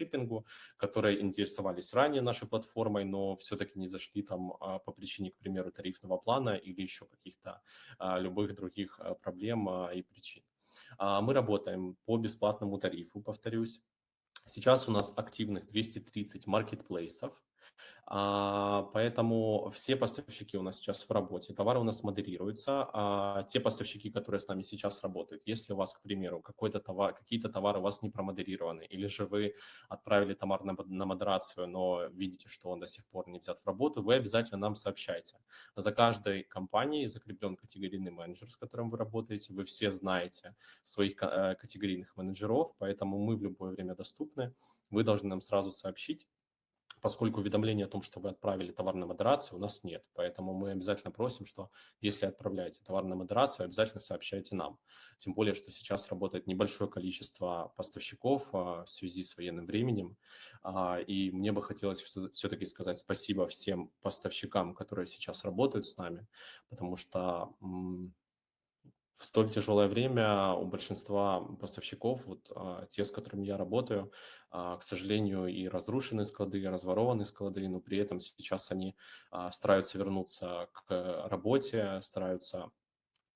дропшиппингу, которые интересовались ранее нашей платформой, но все-таки не зашли там а, по причине, к примеру, тарифного плана или еще каких-то а, любых других а, проблем и причин. Мы работаем по бесплатному тарифу, повторюсь. Сейчас у нас активных 230 маркетплейсов, а, поэтому все поставщики у нас сейчас в работе, товары у нас модерируются. А те поставщики, которые с нами сейчас работают, если у вас, к примеру, какой-то товар, какие-то товары у вас не промодерированы, или же вы отправили товар на, на модерацию, но видите, что он до сих пор не взят в работу, вы обязательно нам сообщайте. За каждой компанией закреплен категорийный менеджер, с которым вы работаете. Вы все знаете своих э, категорийных менеджеров, поэтому мы в любое время доступны. Вы должны нам сразу сообщить, поскольку уведомления о том, что вы отправили товар на модерацию, у нас нет. Поэтому мы обязательно просим, что если отправляете товар на модерацию, обязательно сообщайте нам. Тем более, что сейчас работает небольшое количество поставщиков а, в связи с военным временем. А, и мне бы хотелось все-таки сказать спасибо всем поставщикам, которые сейчас работают с нами, потому что в столь тяжелое время у большинства поставщиков, вот а, те, с которыми я работаю, а, к сожалению, и разрушены склады, и разворованы склады, но при этом сейчас они а, стараются вернуться к работе, стараются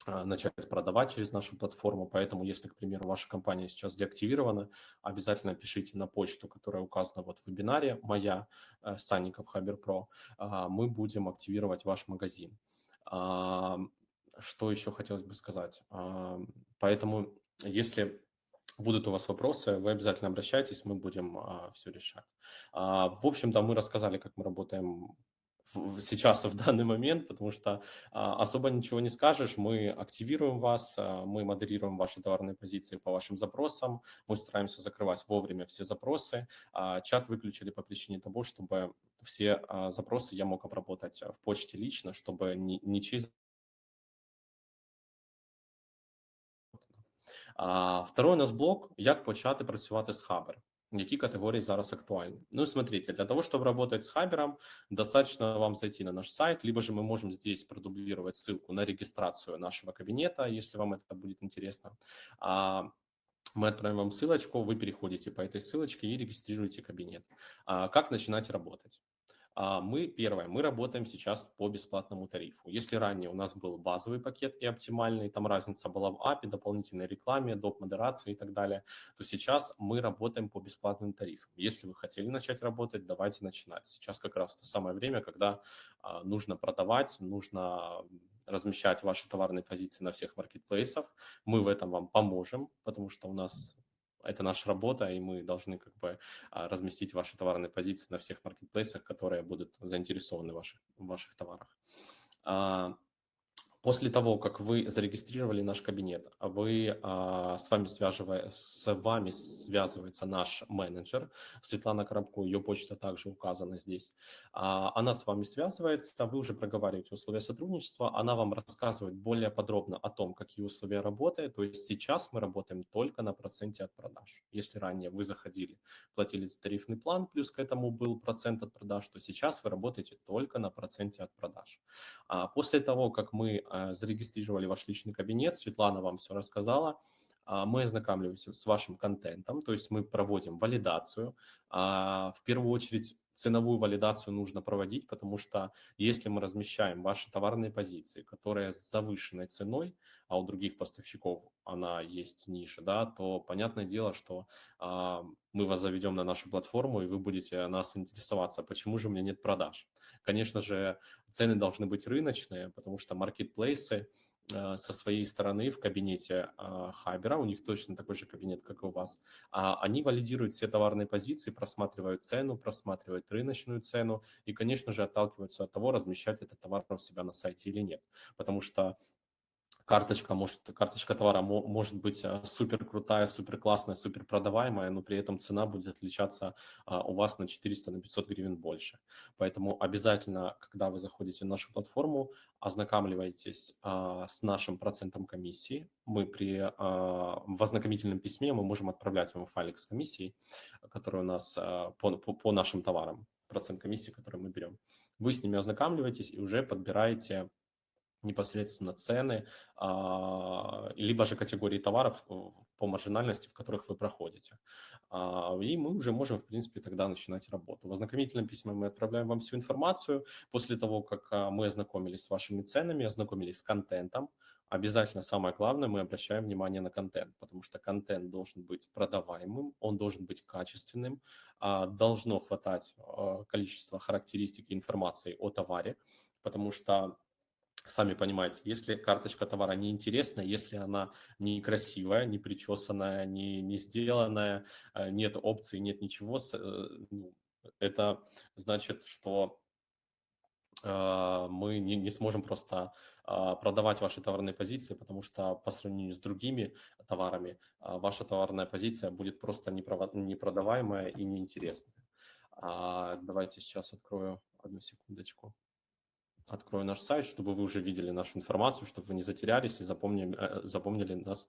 начать продавать через нашу платформу. Поэтому, если, к примеру, ваша компания сейчас деактивирована, обязательно пишите на почту, которая указана вот в вебинаре, моя, э, Санников Хабер Про, мы будем активировать ваш магазин. Что еще хотелось бы сказать? А, поэтому, если будут у вас вопросы, вы обязательно обращайтесь, мы будем а, все решать. А, в общем-то, мы рассказали, как мы работаем сейчас в данный момент, потому что особо ничего не скажешь. Мы активируем вас, мы модерируем ваши товарные позиции по вашим запросам, мы стараемся закрывать вовремя все запросы. Чат выключили по причине того, чтобы все запросы я мог обработать в почте лично, чтобы ни, ничьи Второй у нас блок, як почати працювати з Хабер. Які категорії зараз актуальны? Ну, смотрите, для того, чтобы работать с Хабером, достаточно вам зайти на наш сайт, либо же мы можем здесь продублировать ссылку на регистрацию нашего кабинета, если вам это будет интересно. А, мы отправим вам ссылочку, вы переходите по этой ссылочке и регистрируете кабинет. А, как начинать работать? А, мы, первое, мы работаем сейчас по бесплатному тарифу. Если ранее у нас был базовый пакет и оптимальный, там разница была в API, дополнительной рекламе, доп. модерации и так далее, то сейчас мы работаем по бесплатным тарифам. Если вы хотели начать работать, давайте начинать. Сейчас как раз то самое время, когда а, нужно продавать, нужно размещать ваши товарные позиции на всех маркетплейсах. Мы в этом вам поможем, потому что у нас это наша работа, и мы должны как бы а, разместить ваши товарные позиции на всех маркетплейсах, которые будут заинтересованы в ваших, в ваших товарах. А, После того, как вы зарегистрировали наш кабинет, вы, а, с, вами связывая, с вами связывается наш менеджер, Светлана Коробко, ее почта также указана здесь. А, она с вами связывается, вы уже проговариваете условия сотрудничества, она вам рассказывает более подробно о том, какие условия работы. То есть сейчас мы работаем только на проценте от продаж. Если ранее вы заходили, платили за тарифный план, плюс к этому был процент от продаж, то сейчас вы работаете только на проценте от продаж. А после того, как мы Э, зарегистрировали ваш личный кабинет, Светлана вам все рассказала, а, мы ознакомливаемся с вашим контентом, то есть мы проводим валидацию. А, в первую очередь ценовую валидацию нужно проводить, потому что если мы размещаем ваши товарные позиции, которые с завышенной ценой, а у других поставщиков она есть ниже, да, то понятное дело, что а, мы вас заведем на нашу платформу, и вы будете нас интересоваться, почему же у меня нет продаж. Конечно же, цены должны быть рыночные, потому что маркетплейсы – Э, со своей стороны в кабинете э, Хабера, у них точно такой же кабинет, как и у вас, а они валидируют все товарные позиции, просматривают цену, просматривают рыночную цену и, конечно же, отталкиваются от того, размещать этот товар у себя на сайте или нет. Потому что карточка может, карточка товара может быть э, супер крутая, супер классная, супер продаваемая, но при этом цена будет отличаться а, у вас на 400, на 500 гривен больше. Поэтому обязательно, когда вы заходите на нашу платформу, ознакомливайтесь а, с нашим процентом комиссии. Мы при а, в ознакомительном письме мы можем отправлять вам файлик с комиссией, который у нас по, по, по нашим товарам, процент комиссии, который мы берем. Вы с ними ознакомливаетесь и уже подбираете непосредственно цены, а, либо же категории товаров, э, по маржинальности, в которых вы проходите. А, и мы уже можем, в принципе, тогда начинать работу. В ознакомительном письме мы отправляем вам всю информацию. После того, как а, мы ознакомились с вашими ценами, ознакомились с контентом, обязательно самое главное, мы обращаем внимание на контент, потому что контент должен быть продаваемым, он должен быть качественным, должно хватать количества характеристик и информации о товаре, потому что сами понимаете, если карточка товара неинтересная, если она некрасивая, не причесанная, не, не сделанная, э, нет опций, нет ничего, э, ну, это значит, что э, мы не, не сможем просто продавать ваши товарные позиции, потому что по сравнению с другими товарами ваша товарная позиция будет просто непродаваемая и неинтересная. А, давайте сейчас открою одну секундочку открою наш сайт, чтобы вы уже видели нашу информацию, чтобы вы не затерялись и запомнили, э, запомнили нас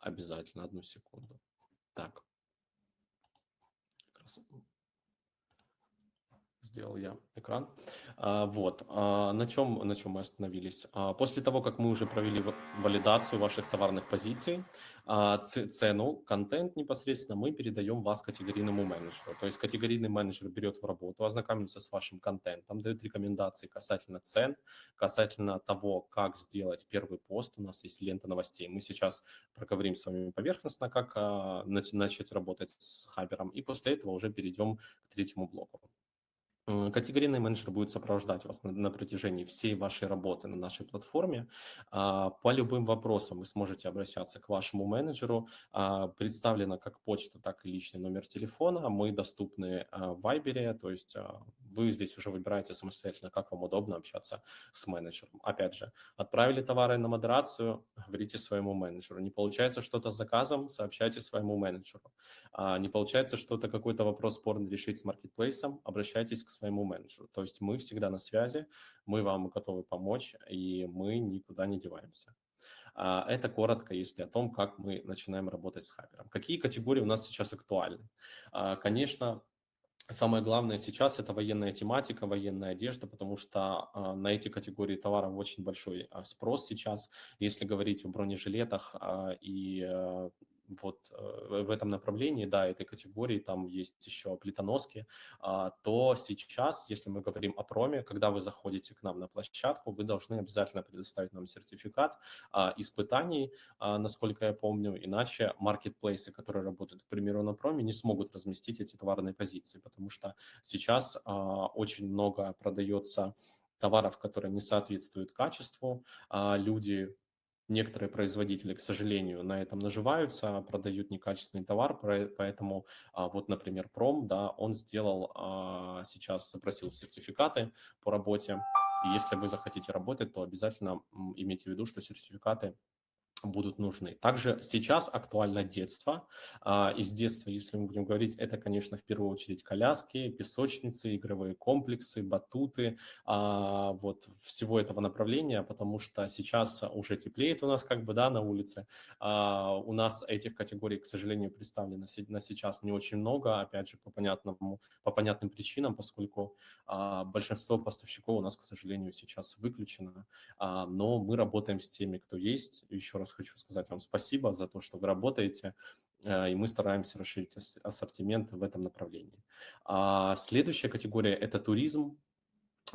обязательно. Одну секунду. Так сделал я экран. А, вот, а, на чем, на чем мы остановились? А, после того, как мы уже провели валидацию ваших товарных позиций, цену, контент непосредственно мы передаем вас категорийному менеджеру. То есть категорийный менеджер берет в работу, ознакомится с вашим контентом, дает рекомендации касательно цен, касательно того, как сделать первый пост. У нас есть лента новостей. Мы сейчас проговорим с вами поверхностно, как начать работать с Хабером, и после этого уже перейдем к третьему блоку. Категорийный менеджер будет сопровождать вас на, на протяжении всей вашей работы на нашей платформе. А, по любым вопросам вы сможете обращаться к вашему менеджеру. А, представлена как почта, так и личный номер телефона. Мы доступны а, в Viber, то есть вы здесь уже выбираете самостоятельно, как вам удобно общаться с менеджером. Опять же, отправили товары на модерацию, говорите своему менеджеру. Не получается что-то с заказом, сообщайте своему менеджеру. Не получается что-то, какой-то вопрос спорный решить с маркетплейсом, обращайтесь к своему менеджеру. То есть мы всегда на связи, мы вам готовы помочь, и мы никуда не деваемся. А, это коротко, если о том, как мы начинаем работать с Хабером. Какие категории у нас сейчас актуальны? А, конечно, Самое главное сейчас это военная тематика, военная одежда, потому что э, на эти категории товаров очень большой э, спрос сейчас. Если говорить о бронежилетах э, и вот э, в этом направлении, да, этой категории, там есть еще плитоноски, а, то сейчас, если мы говорим о проме, когда вы заходите к нам на площадку, вы должны обязательно предоставить нам сертификат а, испытаний, а, насколько я помню, иначе маркетплейсы, которые работают, к примеру, на проме, не смогут разместить эти товарные позиции, потому что сейчас очень много продается товаров, которые не соответствуют качеству, люди Некоторые производители, к сожалению, на этом наживаются, продают некачественный товар, поэтому а, вот, например, Пром, да, он сделал, а, сейчас запросил сертификаты по работе, и если вы захотите работать, то обязательно имейте в виду, что сертификаты будут нужны. Также сейчас актуально детство. А, из детства, если мы будем говорить, это, конечно, в первую очередь коляски, песочницы, игровые комплексы, батуты, а, вот всего этого направления, потому что сейчас уже теплеет у нас как бы, да, на улице. А, у нас этих категорий, к сожалению, представлено на сейчас не очень много, опять же, по, понятному, по понятным причинам, поскольку большинство поставщиков у нас, к сожалению, сейчас выключено, но мы работаем с теми, кто есть. Еще раз хочу сказать вам спасибо за то, что вы работаете, э, и мы стараемся расширить ассортимент в этом направлении. А следующая категория – это туризм.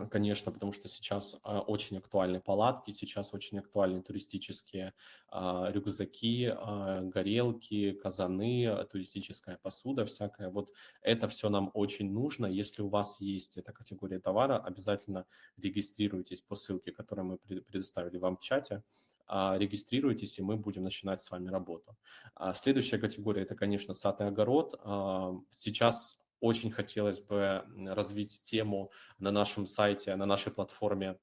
Конечно, потому что сейчас а, очень актуальны палатки, сейчас очень актуальны туристические а, рюкзаки, а, горелки, казаны, туристическая посуда всякая. Вот это все нам очень нужно. Если у вас есть эта категория товара, обязательно регистрируйтесь по ссылке, которую мы предоставили вам в чате. А, регистрируйтесь, и мы будем начинать с вами работу. А, следующая категория – это, конечно, сад и огород. А, сейчас очень хотелось бы развить тему на нашем сайте, на нашей платформе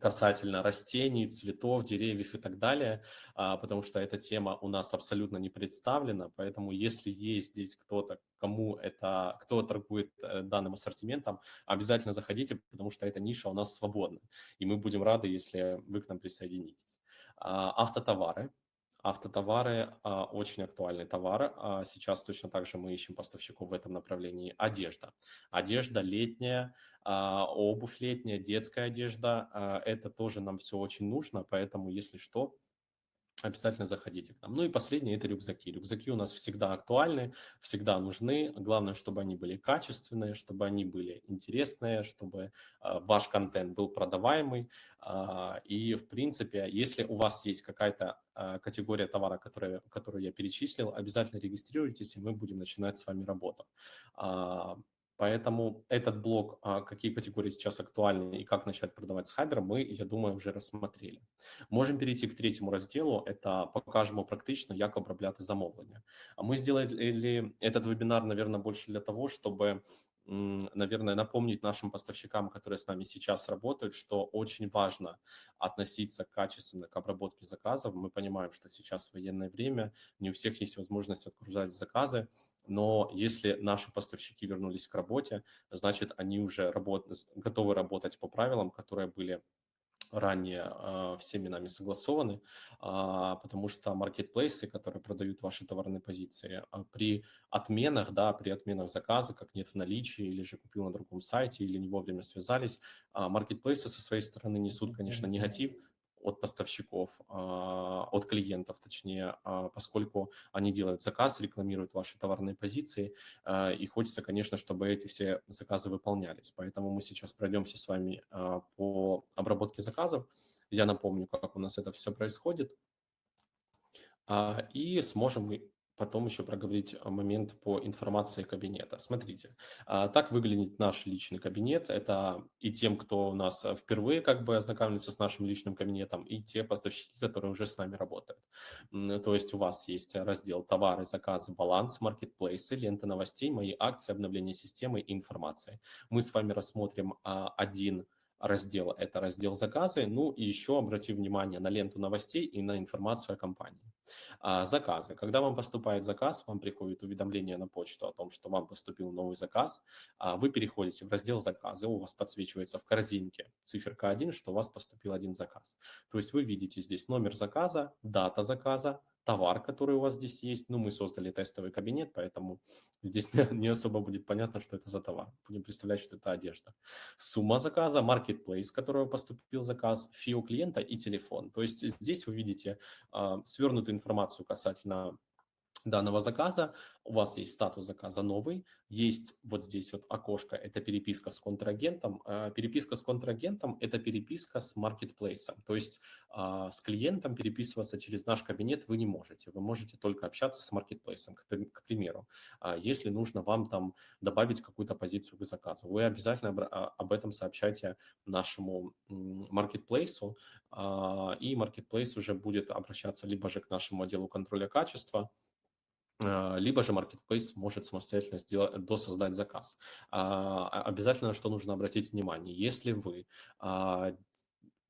касательно растений, цветов, деревьев и так далее, потому что эта тема у нас абсолютно не представлена, поэтому если есть здесь кто-то, кому это, кто торгует э, данным ассортиментом, обязательно заходите, потому что эта ниша у нас свободна, и мы будем рады, если вы к нам присоединитесь. А, автотовары. Автотовары а, очень актуальный товар. А, сейчас точно так же мы ищем поставщиков в этом направлении. Одежда. Одежда летняя, обувь летняя, детская одежда. Это тоже нам все очень нужно, поэтому, если что, обязательно заходите к нам. Ну и последнее – это рюкзаки. Рюкзаки у нас всегда актуальны, всегда нужны. Главное, чтобы они были качественные, чтобы они были интересные, чтобы э, ваш контент был продаваемый. Э, и, в принципе, если у вас есть какая-то э, категория товара, которая, которую я перечислил, обязательно регистрируйтесь, и мы будем начинать с вами работу. Поэтому этот блок, а, какие категории сейчас актуальны и как начать продавать с Хабером, мы, я думаю, уже рассмотрели. Можем перейти к третьему разделу, это покажемо практично, як обробляти замовлення. Мы сделали этот вебинар, наверное, больше для того, чтобы наверное, напомнить нашим поставщикам, которые с нами сейчас работают, что очень важно относиться качественно к обработке заказов. Мы понимаем, что сейчас военное время, не у всех есть возможность отгружать заказы, но если наши поставщики вернулись к работе, значит, они уже работ... готовы работать по правилам, которые были ранее э, всеми нами согласованы, э, потому что маркетплейсы, которые продают ваши товарные позиции, э, при отменах, да, при отменах заказа, как нет в наличии, или же купил на другом сайте, или не вовремя связались, маркетплейсы со своей стороны несут, конечно, негатив, от поставщиков, а, от клиентов, точнее, а, поскольку они делают заказ, рекламируют ваши товарные позиции, а, и хочется, конечно, чтобы эти все заказы выполнялись. Поэтому мы сейчас пройдемся с вами по обработке заказов. Я напомню, как у нас это все происходит, и сможем потом еще проговорить э, момент по информации кабинета. Смотрите, а, так выглядит наш личный кабинет. Это и тем, кто у нас э, впервые как бы ознакомился с нашим личным кабинетом, и те поставщики, которые уже с нами работают. То есть у вас есть раздел товары, заказы, баланс, маркетплейсы, лента новостей, мои акции, обновление системы и информации. Мы с вами рассмотрим а, один раздел, это раздел заказы, ну и еще обратим внимание на ленту новостей и на информацию о компании. А, заказы. Когда вам поступает заказ, вам приходит уведомление на почту о том, что вам поступил новый заказ. А, вы переходите в раздел заказы, у вас подсвечивается в корзинке циферка 1, что у вас поступил один заказ. То есть вы видите здесь номер заказа, дата заказа, товар, который у вас здесь есть. Ну, мы создали тестовый кабинет, поэтому здесь не, особо будет понятно, что это за товар. Будем представлять, что это одежда. Сумма заказа, marketplace, с которого поступил заказ, фио клиента и телефон. То есть здесь вы видите э, свернутую информацию касательно данного заказа, у вас есть статус заказа новый, есть вот здесь вот окошко, это переписка с контрагентом. А, переписка с контрагентом – это переписка с маркетплейсом, то есть а, с клиентом переписываться через наш кабинет вы не можете, вы можете только общаться с маркетплейсом, к примеру. А, если нужно вам там добавить какую-то позицию к заказу, вы обязательно об этом сообщайте нашему маркетплейсу, и маркетплейс уже будет обращаться либо же к нашему отделу контроля качества, либо же marketplace может самостоятельно сделать, досоздать заказ. А, обязательно, что нужно обратить внимание, если вы а,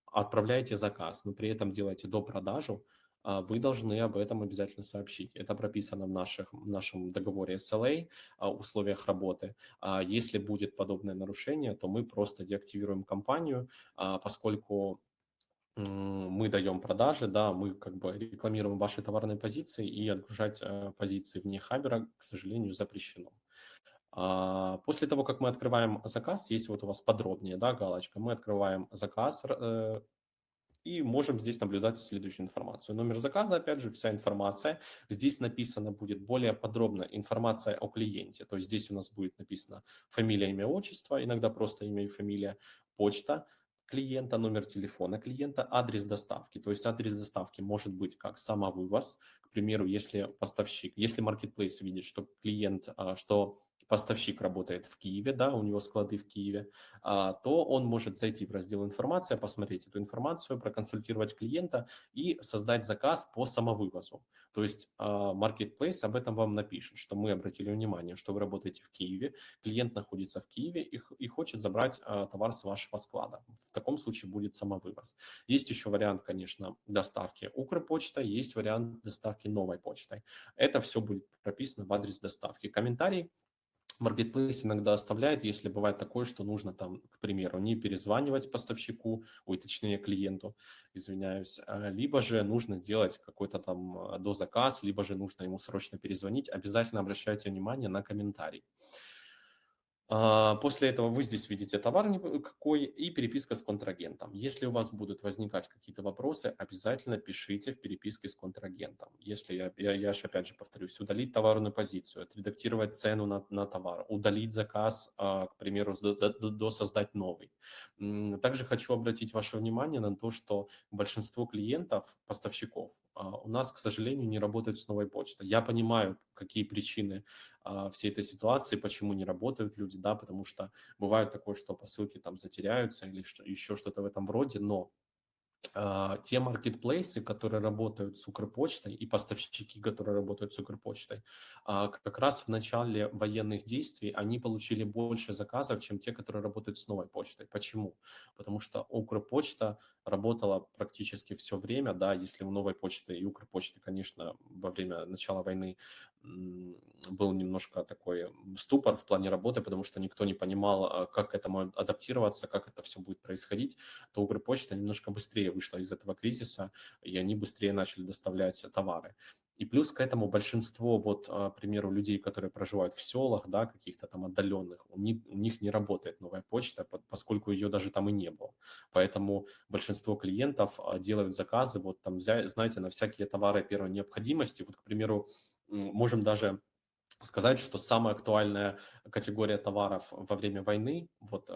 отправляете заказ, но при этом делаете до продажу, вы должны об этом обязательно сообщить. Это прописано в, наших, в нашем договоре SLA, условиях работы. Если будет подобное нарушение, то мы просто деактивируем компанию, поскольку мы даем продажи, да, мы как бы рекламируем ваши товарные позиции, и отгружать э, позиции вне Хабера, к сожалению, запрещено. А, после того, как мы открываем заказ, есть вот у вас подробнее, да, галочка, мы открываем заказ э, и можем здесь наблюдать следующую информацию. Номер заказа, опять же, вся информация. Здесь написано будет более подробно информация о клиенте. То есть здесь у нас будет написано фамилия, имя, отчество, иногда просто имя и фамилия, почта, клиента, номер телефона клиента, адрес доставки. То есть адрес доставки может быть как самовывоз, к примеру, если поставщик, если marketplace видит, что клиент, а, что поставщик работает в Киеве, да, у него склады в Киеве, а, то он может зайти в раздел информация, посмотреть эту информацию, проконсультировать клиента и создать заказ по самовывозу. То есть а, Marketplace об этом вам напишет, что мы обратили внимание, что вы работаете в Киеве, клиент находится в Киеве и, и хочет забрать а, товар с вашего склада. В таком случае будет самовывоз. Есть еще вариант, конечно, доставки Укрпочта, есть вариант доставки новой почтой. Это все будет прописано в адрес доставки. Комментарий Marketplace иногда оставляет, если бывает такое, что нужно там, к примеру, не перезванивать поставщику, ой, точнее клиенту, извиняюсь, а, либо же нужно делать какой-то там а, дозаказ, либо же нужно ему срочно перезвонить, обязательно обращайте внимание на комментарий. А, после этого вы здесь видите товар какой и переписка с контрагентом. Если у вас будут возникать какие-то вопросы, обязательно пишите в переписке с контрагентом. Если я, я, я же опять же повторюсь, удалить товарную позицию, отредактировать цену на, на товар, удалить заказ, а, к примеру, до, до, до создать новый. Также хочу обратить ваше внимание на то, что большинство клиентов, поставщиков, у нас, к сожалению, не работает с новой почтой. Я понимаю, какие причины а, всей этой ситуации, почему не работают люди, да, потому что бывает такое, что посылки там затеряются или что, еще что-то в этом роде, но а, те маркетплейсы, которые работают с Укрпочтой и поставщики, которые работают с Укрпочтой, а, как раз в начале военных действий они получили больше заказов, чем те, которые работают с новой почтой. Почему? Потому что Укрпочта работала практически все время, да, если у новой почты и Укрпочты, конечно, во время начала войны был немножко такой ступор в плане работы, потому что никто не понимал, а, как к этому адаптироваться, как это все будет происходить, то Укрпочта немножко быстрее вышла из этого кризиса, и они быстрее начали доставлять товары. И плюс к этому большинство, вот, а, к примеру, людей, которые проживают в селах, да, каких-то там отдаленных, у них, у них не работает новая почта, поскольку ее даже там и не было. Поэтому большинство клиентов а, делают заказы, вот там, знаете, на всякие товары первой необходимости. Вот, к примеру, можем даже сказать, что самая актуальная категория товаров во время войны, вот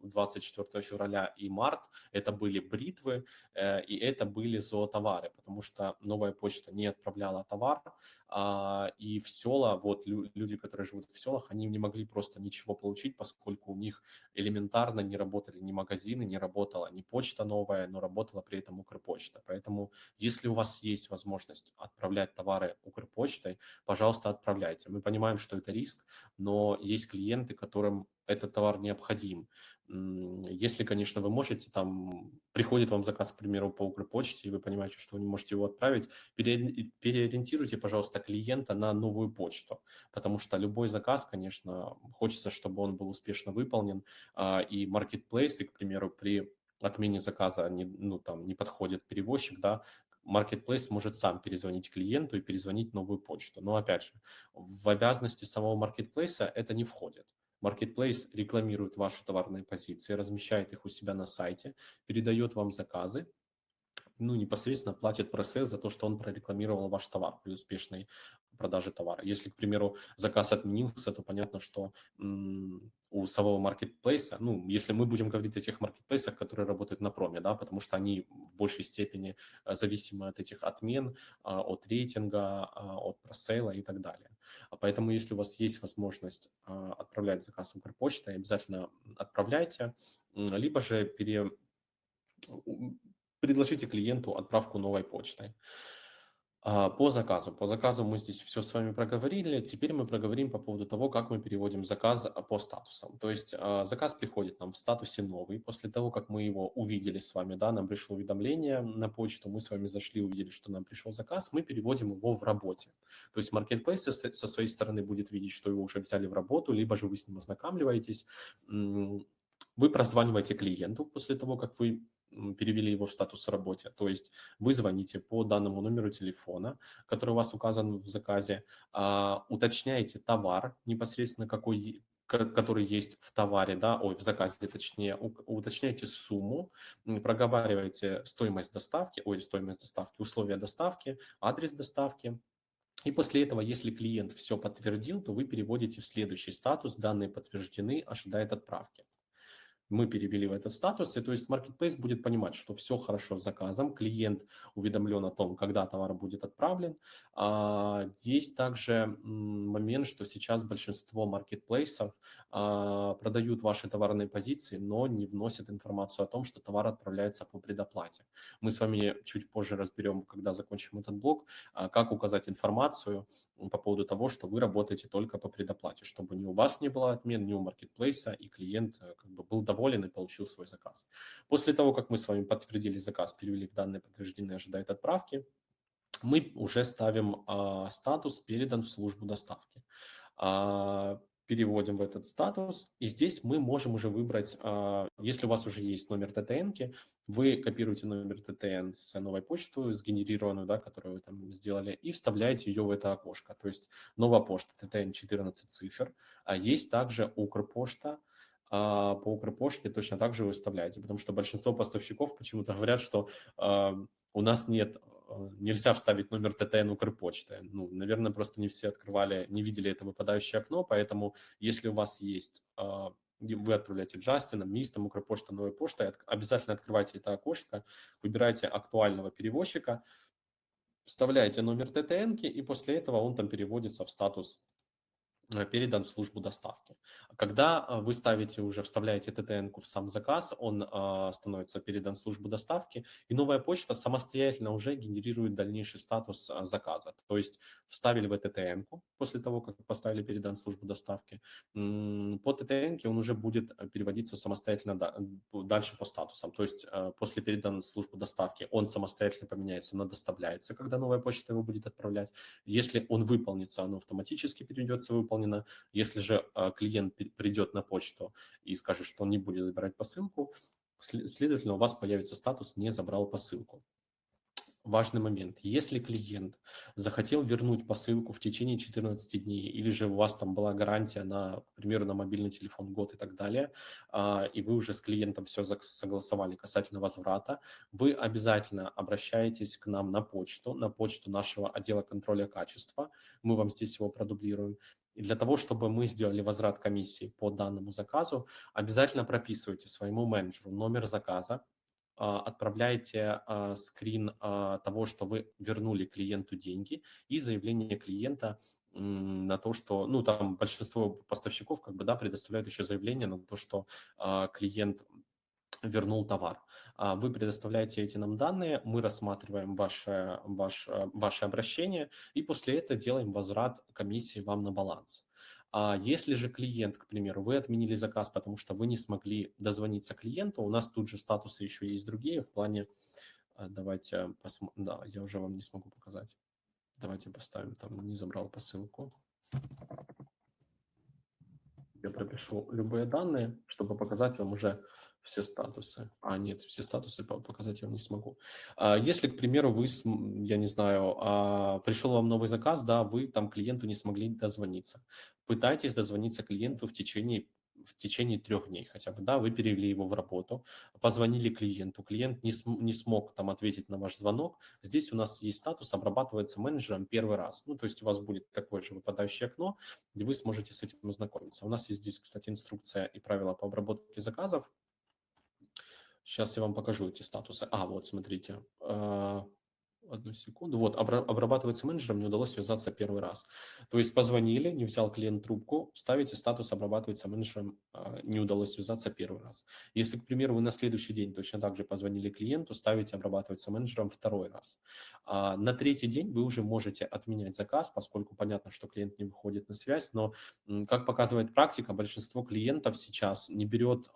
24 э, февраля и март, это были бритвы э, и это были зоотовары, потому что новая почта не отправляла товар, а, и в села, вот люди, которые живут в селах, они не могли просто ничего получить, поскольку у них элементарно не работали ни магазины, не работала ни почта новая, но работала при этом Укрпочта. Поэтому, если у вас есть возможность отправлять товары Укрпочтой, пожалуйста, отправляйте. Мы понимаем, что это риск, но есть клиенты, которым этот товар необходим. Если, конечно, вы можете, там приходит вам заказ, к примеру, по Укрпочте, и вы понимаете, что вы не можете его отправить, переориентируйте, пожалуйста, клиента на новую почту, потому что любой заказ, конечно, хочется, чтобы он был успешно выполнен, а, и маркетплейсы, к примеру, при отмене заказа не, ну, там, не подходит перевозчик, да, Marketplace может сам перезвонить клиенту и перезвонить новую почту. Но опять же, в обязанности самого маркетплейса это не входит. Marketplace рекламирует ваши товарные позиции, размещает их у себя на сайте, передает вам заказы, ну, непосредственно платит пресс за то, что он прорекламировал ваш товар при успешной продаже товара. Если, к примеру, заказ отменился, то понятно, что у самого маркетплейса, ну, если мы будем говорить о тех маркетплейсах, которые работают на проме, да, потому что они в большей степени э, зависимы от этих отмен, а, от рейтинга, а, от просейла и так далее. А поэтому, если у вас есть возможность отправлять заказ Укрпочтой, обязательно отправляйте, либо же пере... предложите клиенту отправку новой почтой. А, по заказу. По заказу мы здесь все с вами проговорили. Теперь мы проговорим по поводу того, как мы переводим заказ а, по статусам. То есть а, заказ приходит нам в статусе новый. После того, как мы его увидели с вами, да, нам пришло уведомление на почту, мы с вами зашли, увидели, что нам пришел заказ, мы переводим его в работе. То есть Marketplace со своей стороны будет видеть, что его уже взяли в работу, либо же вы с ним ознакомливаетесь. Вы прозваниваете клиенту после того, как вы перевели его в статус работе. То есть вы звоните по данному номеру телефона, который у вас указан в заказе, а, уточняете товар непосредственно, какой который есть в товаре, да, ой, в заказе точнее, уточняете сумму, проговариваете стоимость доставки, ой, стоимость доставки, условия доставки, адрес доставки, и после этого, если клиент все подтвердил, то вы переводите в следующий статус, данные подтверждены, ожидает отправки мы перевели в этот статус, и то есть Marketplace будет понимать, что все хорошо с заказом, клиент уведомлен о том, когда товар будет отправлен. А, есть также момент, что сейчас большинство маркетплейсов а, продают ваши товарные позиции, но не вносят информацию о том, что товар отправляется по предоплате. Мы с вами чуть позже разберем, когда закончим этот блок, а, как указать информацию, по поводу того, что вы работаете только по предоплате, чтобы ни у вас не было отмен, ни у маркетплейса, и клиент э, как бы был доволен и получил свой заказ. После того, как мы с вами подтвердили заказ, перевели в данные подтверждения, ожидает отправки, мы уже ставим а, статус «Передан в службу доставки». А, переводим в этот статус, и здесь мы можем уже выбрать, а, если у вас уже есть номер ТТН, вы копируете номер ТТН с новой почты, сгенерированную, да, которую вы там сделали, и вставляете ее в это окошко. То есть новая почта ТТН 14 цифр, а есть также Укрпошта, а по Укрпоште точно так же выставляете, потому что большинство поставщиков почему-то говорят, что э, у нас нет нельзя вставить номер ТТН Укрпочты. Ну, наверное, просто не все открывали, не видели это выпадающее окно, поэтому если у вас есть, а, вы отправляете Джастином, Мистом, Укрпочта, Новой почтой, обязательно открывайте это окошко, выбирайте актуального перевозчика, вставляете номер ТТН, и после этого он там переводится в статус Э, передан в службу доставки. Когда а, вы ставите уже, вставляете ттн в сам заказ, он э, становится передан в службу доставки, и новая почта самостоятельно уже генерирует дальнейший статус э, заказа. То есть вставили в ттн после того, как поставили передан в службу доставки, по ттн он уже будет переводиться самостоятельно да, дальше по статусам. То есть э, после передан в службу доставки он самостоятельно поменяется на доставляется, когда новая почта его будет отправлять. Если он выполнится, оно автоматически перейдется в выполнено. Если же а, клиент придет на почту и скажет, что он не будет забирать посылку, следовательно, у вас появится статус «не забрал посылку» важный момент. Если клиент захотел вернуть посылку в течение 14 дней, или же у вас там была гарантия на, к примеру, на мобильный телефон год и так далее, а, и вы уже с клиентом все согласовали касательно возврата, вы обязательно обращаетесь к нам на почту, на почту нашего отдела контроля качества. Мы вам здесь его продублируем. И для того, чтобы мы сделали возврат комиссии по данному заказу, обязательно прописывайте своему менеджеру номер заказа, а, отправляете а, скрин а, того, что вы вернули клиенту деньги и заявление клиента на то, что, ну, там большинство поставщиков как бы, да, предоставляют еще заявление на то, что клиент вернул товар. Вы предоставляете эти нам данные, мы рассматриваем ваше, ваше, ваше обращение и после этого делаем возврат комиссии вам на баланс. А если же клиент, к примеру, вы отменили заказ, потому что вы не смогли дозвониться клиенту, у нас тут же статусы еще есть другие в плане, а, давайте посмотрим, да, я уже вам не смогу показать. Давайте поставим, там не забрал посылку. Я пропишу любые данные, чтобы показать вам уже все статусы. А, нет, все статусы показать я вам не смогу. А, если, к примеру, вы, я не знаю, а, пришел вам новый заказ, да, вы там клиенту не смогли дозвониться. Пытайтесь дозвониться клиенту в течение в течение трех дней хотя бы, да, вы перевели его в работу, позвонили клиенту, клиент не, см, не смог там ответить на ваш звонок, здесь у нас есть статус, обрабатывается менеджером первый раз, ну, то есть у вас будет такое же выпадающее окно, где вы сможете с этим ознакомиться. У нас есть здесь, кстати, инструкция и правила по обработке заказов, Сейчас я вам покажу эти статусы. А, вот, смотрите. А, одну секунду. Вот, обрабатывается менеджером, не удалось связаться первый раз. То есть позвонили, не взял клиент трубку, ставите статус обрабатывается менеджером, а, не удалось связаться первый раз. Если, к примеру, вы на следующий день точно так же позвонили клиенту, ставите обрабатывается менеджером второй раз. А на третий день вы уже можете отменять заказ, поскольку понятно, что клиент не выходит на связь, но, как показывает практика, большинство клиентов сейчас не берет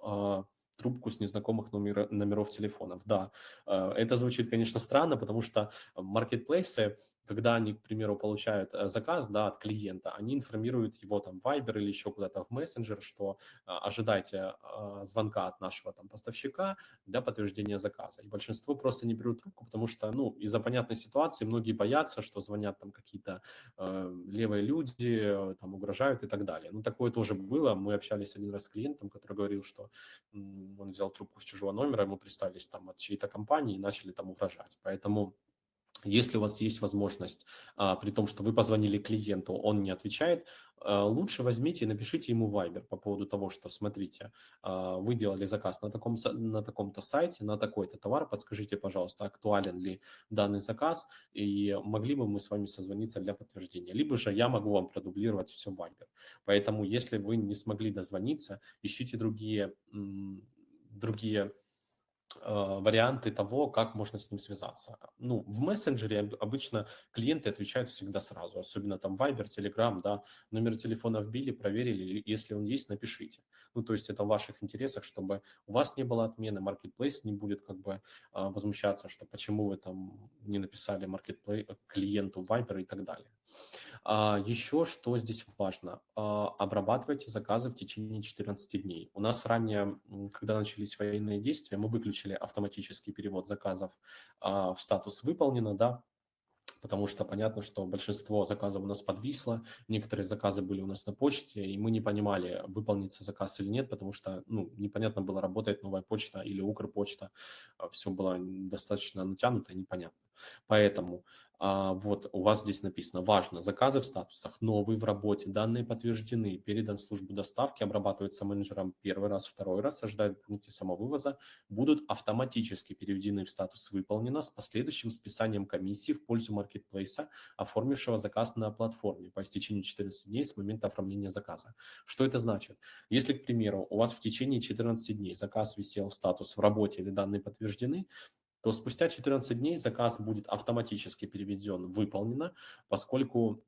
трубку с незнакомых номер, номеров телефонов. Да, э, это звучит, конечно, странно, потому что маркетплейсы когда они, к примеру, получают э, заказ да, от клиента, они информируют его там в Viber или еще куда-то в мессенджер, что а, ожидайте а, звонка от нашего там поставщика для подтверждения заказа. И большинство просто не берут трубку, потому что, ну, из-за понятной ситуации многие боятся, что звонят там какие-то э, левые люди, там угрожают и так далее. Ну, такое тоже было. Мы общались один раз с клиентом, который говорил, что он взял трубку с чужого номера, ему представились там от чьей-то компании и начали там угрожать. Поэтому если у вас есть возможность, а, при том, что вы позвонили клиенту, он не отвечает, а, лучше возьмите и напишите ему Viber по поводу того, что, смотрите, а, вы делали заказ на, таком, на таком-то сайте, на такой-то товар, подскажите, пожалуйста, актуален ли данный заказ, и могли бы мы с вами созвониться для подтверждения. Либо же я могу вам продублировать все в Viber. Поэтому, если вы не смогли дозвониться, ищите другие, другие варианты того, как можно с ним связаться. Ну, в мессенджере обычно клиенты отвечают всегда сразу, особенно там Viber, Telegram, да, номер телефона вбили, проверили, если он есть, напишите. Ну, то есть это в ваших интересах, чтобы у вас не было отмены, Marketplace не будет как бы а, возмущаться, что почему вы там не написали Marketplace клиенту Viber и так далее. А, еще что здесь важно, а, обрабатывайте заказы в течение 14 дней. У нас ранее, когда начались военные действия, мы выключили автоматический перевод заказов а, в статус «выполнено», да, потому что понятно, что большинство заказов у нас подвисло, некоторые заказы были у нас на почте, и мы не понимали, выполнится заказ или нет, потому что ну, непонятно было, работает новая почта или Укрпочта, все было достаточно натянуто и непонятно. Поэтому а, вот у вас здесь написано, важно, заказы в статусах новые в работе, данные подтверждены, передан в службу доставки, обрабатываются менеджером первый раз, второй раз, ожидают в пункте самовывоза, будут автоматически переведены в статус выполнено с последующим списанием комиссии в пользу маркетплейса, оформившего заказ на платформе по истечению 14 дней с момента оформления заказа. Что это значит? Если, к примеру, у вас в течение 14 дней заказ висел в статус в работе или данные подтверждены, то спустя 14 дней заказ будет автоматически переведен «выполнено», поскольку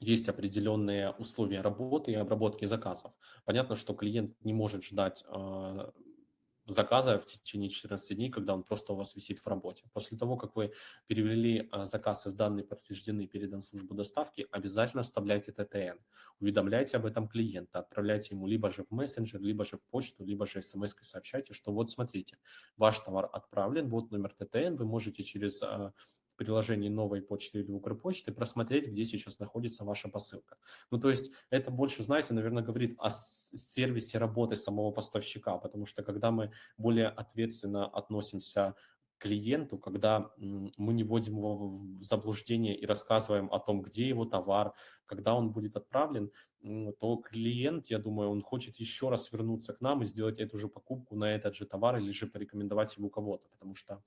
есть определенные условия работы и обработки заказов. Понятно, что клиент не может ждать а, заказа в течение 14 дней, когда он просто у вас висит в работе. После того, как вы перевели а, заказ из данных подтверждены, передан в службу доставки, обязательно вставляйте ТТН. Уведомляйте об этом клиента, отправляйте ему либо же в мессенджер, либо же в почту, либо же смс сообщайте, что вот смотрите, ваш товар отправлен, вот номер ТТН, вы можете через а, приложении новой почты или Укрпочты просмотреть, где сейчас находится ваша посылка. Ну, то есть это больше, знаете, наверное, говорит о сервисе работы самого поставщика, потому что когда мы более ответственно относимся клиенту, когда мы не вводим его в заблуждение и рассказываем о том, где его товар, когда он будет отправлен, то клиент, я думаю, он хочет еще раз вернуться к нам и сделать эту же покупку на этот же товар или же порекомендовать его кого-то, потому что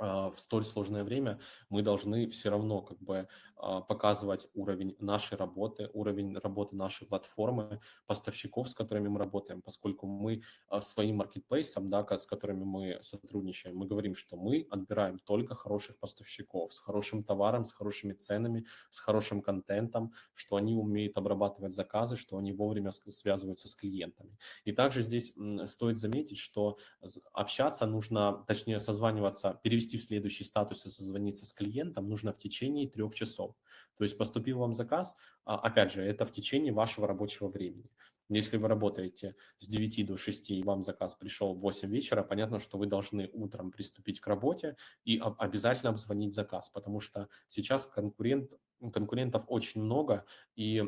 в столь сложное время мы должны все равно как бы а, показывать уровень нашей работы, уровень работы нашей платформы, поставщиков, с которыми мы работаем, поскольку мы а, своим маркетплейсом, да, с которыми мы сотрудничаем, мы говорим, что мы отбираем только хороших поставщиков с хорошим товаром, с хорошими ценами, с хорошим контентом, что они умеют обрабатывать заказы, что они вовремя связываются с клиентами. И также здесь стоит заметить, что общаться нужно, точнее созваниваться, перевести перевести в следующий статус и созвониться с клиентом нужно в течение трех часов. То есть поступил вам заказ, а, опять же, это в течение вашего рабочего времени. Если вы работаете с 9 до 6 и вам заказ пришел в 8 вечера, понятно, что вы должны утром приступить к работе и обязательно обзвонить заказ, потому что сейчас конкурент, конкурентов очень много, и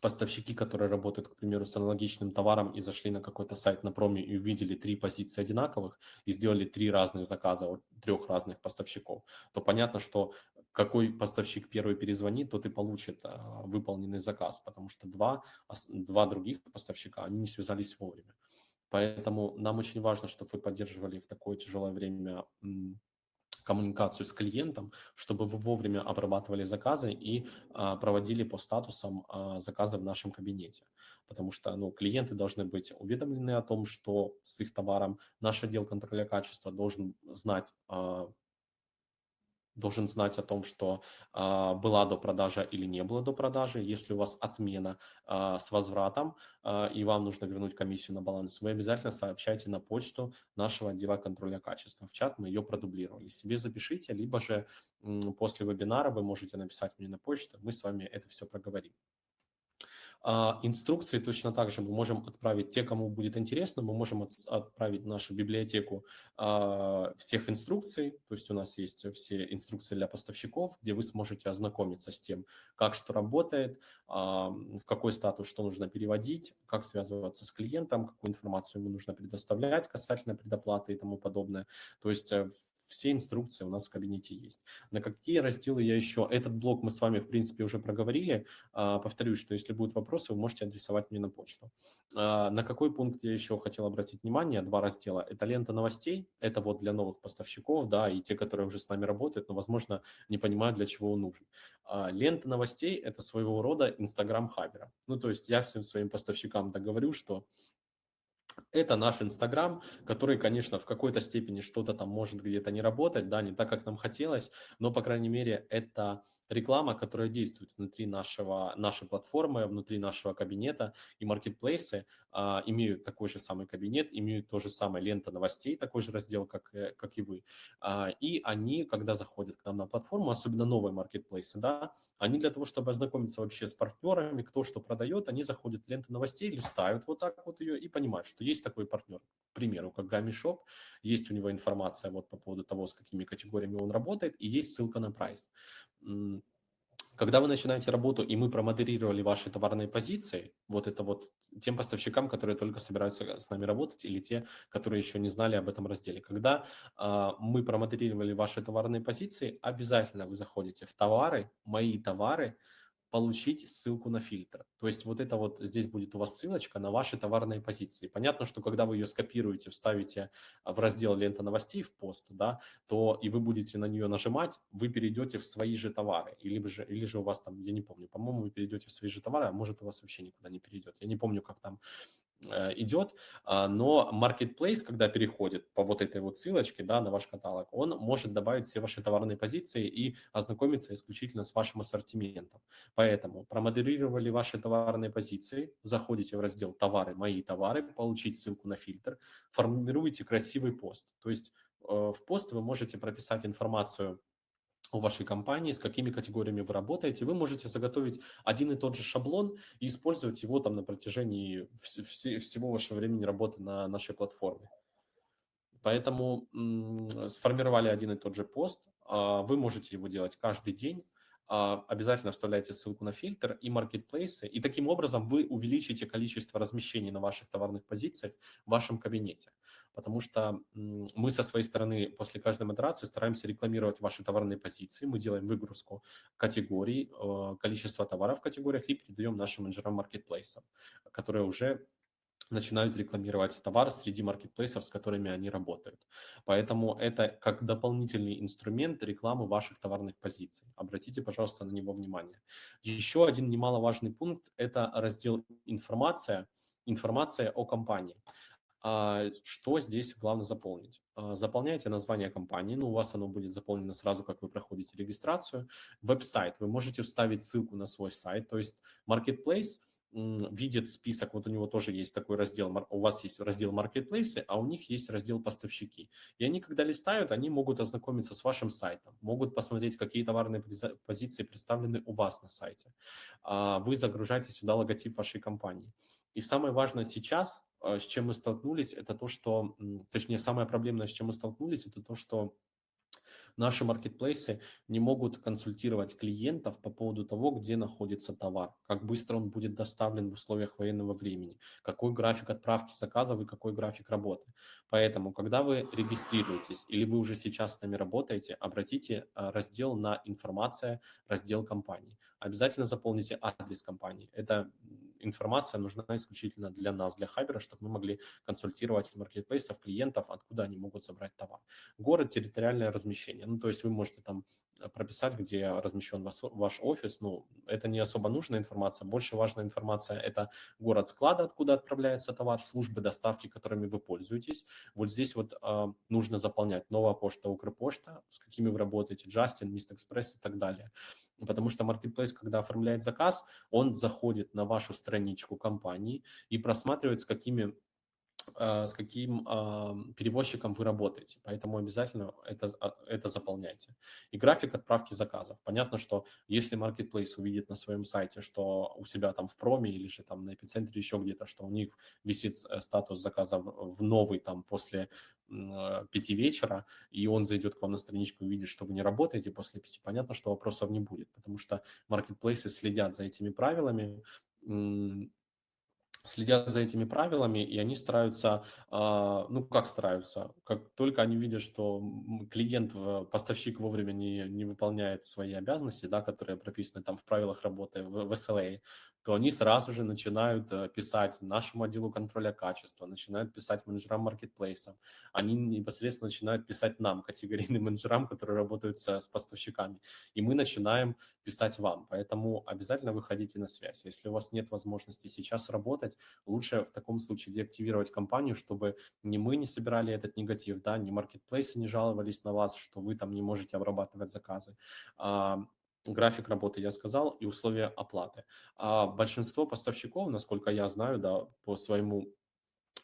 поставщики, которые работают, к примеру, с аналогичным товаром и зашли на какой-то сайт на проме и увидели три позиции одинаковых и сделали три разных заказа от трех разных поставщиков, то понятно, что какой поставщик первый перезвонит, тот и получит а, выполненный заказ, потому что два, два других поставщика, они не связались вовремя. Поэтому нам очень важно, чтобы вы поддерживали в такое тяжелое время коммуникацию с клиентом, чтобы вы вовремя обрабатывали заказы и а, проводили по статусам а, заказы в нашем кабинете. Потому что ну, клиенты должны быть уведомлены о том, что с их товаром наш отдел контроля качества должен знать а, должен знать о том, что а, была до продажи или не было до продажи. Если у вас отмена а, с возвратом а, и вам нужно вернуть комиссию на баланс, вы обязательно сообщайте на почту нашего отдела контроля качества. В чат мы ее продублировали. Себе запишите, либо же м, после вебинара вы можете написать мне на почту, мы с вами это все проговорим. А, инструкции точно так же мы можем отправить те, кому будет интересно, мы можем отправить в нашу библиотеку а, всех инструкций, то есть у нас есть все инструкции для поставщиков, где вы сможете ознакомиться с тем, как что работает, а, в какой статус что нужно переводить, как связываться с клиентом, какую информацию ему нужно предоставлять касательно предоплаты и тому подобное. То есть э, все инструкции у нас в кабинете есть. На какие разделы я еще... Этот блок мы с вами, в принципе, уже проговорили. А, повторюсь, что если будут вопросы, вы можете адресовать мне на почту. А, на какой пункт я еще хотел обратить внимание? Два раздела. Это лента новостей. Это вот для новых поставщиков, да, и те, которые уже с нами работают, но, возможно, не понимают, для чего он нужен. А, лента новостей – это своего рода Инстаграм Хабера. Ну, то есть я всем своим поставщикам договорю, что это наш Инстаграм, который, конечно, в какой-то степени что-то там может где-то не работать, да, не так, как нам хотелось, но, по крайней мере, это реклама, которая действует внутри нашего, нашей платформы, внутри нашего кабинета, и маркетплейсы а, имеют такой же самый кабинет, имеют то же самое лента новостей, такой же раздел, как, э, как и вы. А, и они, когда заходят к нам на платформу, особенно новые маркетплейсы, да, Они для того, чтобы ознакомиться вообще с партнерами, кто что продает, они заходят в ленту новостей, листают вот так вот ее и понимают, что есть такой партнер. К примеру, как Shop, есть у него информация вот по поводу того, с какими категориями он работает, и есть ссылка на прайс. Когда вы начинаете работу, и мы промодерировали ваши товарные позиции, вот это вот тем поставщикам, которые только собираются с нами работать, или те, которые еще не знали об этом разделе. Когда э, мы промодерировали ваши товарные позиции, обязательно вы заходите в товары, мои товары, получить ссылку на фильтр. То есть вот это вот здесь будет у вас ссылочка на ваши товарные позиции. Понятно, что когда вы ее скопируете, вставите в раздел лента новостей в пост, да, то и вы будете на нее нажимать, вы перейдете в свои же товары. Или же, или же у вас там, я не помню, по-моему, вы перейдете в свои же товары, а может у вас вообще никуда не перейдет. Я не помню, как там идет, а, но Marketplace, когда переходит по вот этой вот ссылочке да, на ваш каталог, он может добавить все ваши товарные позиции и ознакомиться исключительно с вашим ассортиментом. Поэтому промодерировали ваши товарные позиции, заходите в раздел «Товары», «Мои товары», получить ссылку на фильтр, формируете красивый пост. То есть э, в пост вы можете прописать информацию у вашей компании, с какими категориями вы работаете, вы можете заготовить один и тот же шаблон и использовать его там на протяжении вс- вс- всего вашего времени работы на нашей платформе. Поэтому сформировали один и тот же пост, а, вы можете его делать каждый день, обязательно вставляйте ссылку на фильтр и маркетплейсы, и таким образом вы увеличите количество размещений на ваших товарных позициях в вашем кабинете. Потому что мы со своей стороны после каждой модерации стараемся рекламировать ваши товарные позиции, мы делаем выгрузку категорий, э, количество товаров в категориях и передаем нашим менеджерам маркетплейсам, которые уже начинают рекламировать товар среди маркетплейсов, с которыми они работают. Поэтому это как дополнительный инструмент рекламы ваших товарных позиций. Обратите, пожалуйста, на него внимание. Еще один немаловажный пункт – это раздел «Информация», информация о компании. А, что здесь главное заполнить? А, заполняйте название компании, ну, у вас оно будет заполнено сразу, как вы проходите регистрацию. Веб-сайт, вы можете вставить ссылку на свой сайт, то есть Marketplace видит список, вот у него тоже есть такой раздел, у вас есть раздел маркетплейсы, а у них есть раздел поставщики. И они, когда листают, они могут ознакомиться с вашим сайтом, могут посмотреть, какие товарные позиции представлены у вас на сайте. А, вы загружаете сюда логотип вашей компании. И самое важное сейчас, а, с чем мы столкнулись, это то, что, точнее, самое проблемное, с чем мы столкнулись, это то, что наши маркетплейсы не могут консультировать клиентов по поводу того, где находится товар, как быстро он будет доставлен в условиях военного времени, какой график отправки заказов и какой график работы. Поэтому, когда вы регистрируетесь или вы уже сейчас с нами работаете, обратите а, раздел на информация, раздел компании. Обязательно заполните адрес компании. Это информация нужна исключительно для нас, для Хабера, чтобы мы могли консультировать маркетплейсов, клиентов, откуда они могут забрать товар. Город, территориальное размещение. Ну, то есть вы можете там Э, прописать, где размещен ваш, офис. Ну, это не особо нужная информация. Больше важная информация – это город склада, откуда отправляется товар, службы доставки, которыми вы пользуетесь. Вот здесь вот э, нужно заполнять новая почта, Укрпошта, с какими вы работаете, Justin, Mist Express и так далее. Потому что Marketplace, когда оформляет заказ, он заходит на вашу страничку компании и просматривает, с какими с каким перевозчиком вы работаете. Поэтому обязательно это, а, это заполняйте. И график отправки заказов. Понятно, что если Marketplace увидит на своем сайте, что у себя там в проме или же там на эпицентре еще где-то, что у них висит э, статус заказа в новый там после э, пяти вечера, и он зайдет к вам на страничку и увидит, что вы не работаете после пяти, понятно, что вопросов не будет, потому что маркетплейсы следят за этими правилами, следят за этими правилами, и они стараются, а, ну как стараются, как только они видят, что клиент, поставщик вовремя не, не выполняет свои обязанности, да, которые прописаны там в правилах работы в, в SLA, то они сразу же начинают э, писать нашему отделу контроля качества, начинают писать менеджерам маркетплейсов, они непосредственно начинают писать нам, категорийным менеджерам, которые работают с, поставщиками, и мы начинаем писать вам. Поэтому обязательно выходите на связь. Если у вас нет возможности сейчас работать, лучше в таком случае деактивировать компанию, чтобы ни мы не собирали этот негатив, да, ни маркетплейсы не жаловались на вас, что вы там не можете обрабатывать заказы а, график работы я сказал и условия оплаты. А большинство поставщиков, насколько я знаю, да, по своему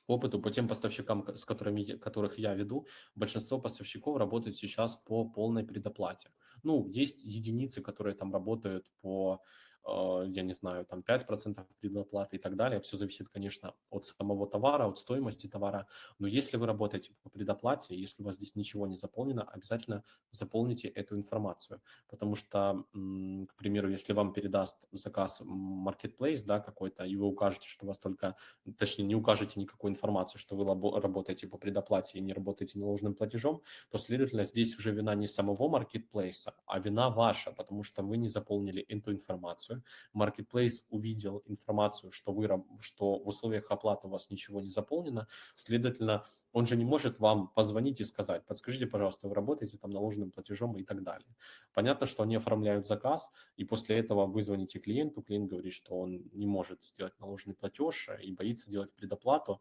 опыту по тем поставщикам, с которыми, которых я веду, большинство поставщиков работают сейчас по полной предоплате. Ну, есть единицы, которые там работают по я не знаю, там 5% предоплаты и так далее. Все зависит, конечно, от самого товара, от стоимости товара. Но если вы работаете по предоплате, если у вас здесь ничего не заполнено, обязательно заполните эту информацию. Потому что, к примеру, если вам передаст заказ Marketplace да, какой-то, и вы укажете, что у вас только, точнее, не укажете никакой информации, что вы работаете по предоплате и не работаете наложенным платежом, то, следовательно, здесь уже вина не самого Marketplace, а вина ваша, потому что вы не заполнили эту информацию информацию, Marketplace увидел информацию, что, вы, что в условиях оплаты у вас ничего не заполнено, следовательно, он же не может вам позвонить и сказать, подскажите, пожалуйста, вы работаете там наложенным платежом и так далее. Понятно, что они оформляют заказ, и после этого вы звоните клиенту, клиент говорит, что он не может сделать наложенный платеж и боится делать предоплату,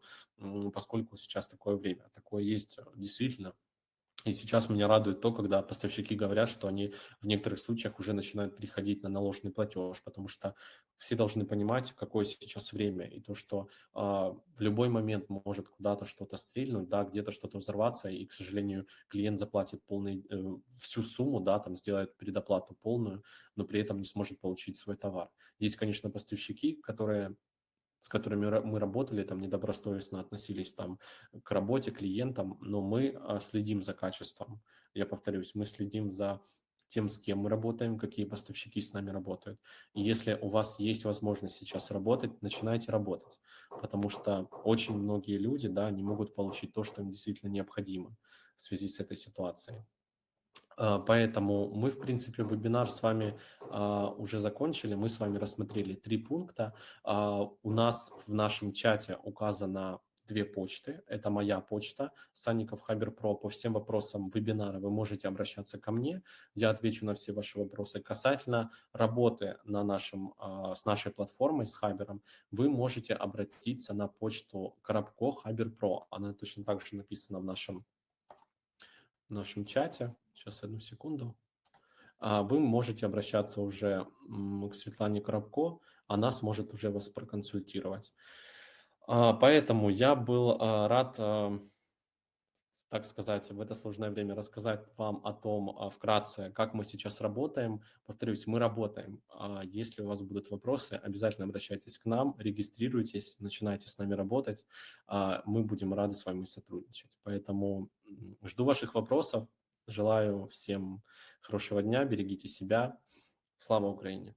поскольку сейчас такое время. Такое есть действительно и сейчас меня радует то, когда поставщики говорят, что они в некоторых случаях уже начинают переходить на наложенный платеж, потому что все должны понимать, какое сейчас время, и то, что э, в любой момент может куда-то что-то стрельнуть, да, где-то что-то взорваться, и, к сожалению, клиент заплатит полный, э, всю сумму, да, там сделает предоплату полную, но при этом не сможет получить свой товар. Есть, конечно, поставщики, которые с которыми мы работали, там недобросовестно относились там к работе, клиентам, но мы а, следим за качеством. Я повторюсь, мы следим за тем, с кем мы работаем, какие поставщики с нами работают. И если у вас есть возможность сейчас работать, начинайте работать, потому что очень многие люди, да, не могут получить то, что им действительно необходимо в связи с этой ситуацией. А, поэтому мы, в принципе, вебинар с вами а, уже закончили. Мы с вами рассмотрели три пункта. А, у нас в нашем чате указано две почты. Это моя почта, Санников Хабер Про. По всем вопросам вебинара вы можете обращаться ко мне. Я отвечу на все ваши вопросы. Касательно работы на нашем, с нашей платформой, с Хабером, вы можете обратиться на почту Коробко Хабер Про. Она точно так же написана в нашем, в нашем чате. Сейчас, одну секунду. А, вы можете обращаться уже к Светлане Коробко, она сможет уже вас проконсультировать. А, поэтому я был а, рад так сказать, в это сложное время рассказать вам о том вкратце, как мы сейчас работаем. Повторюсь, мы работаем. Если у вас будут вопросы, обязательно обращайтесь к нам, регистрируйтесь, начинайте с нами работать. Мы будем рады с вами сотрудничать. Поэтому жду ваших вопросов. Желаю всем хорошего дня, берегите себя. Слава Украине!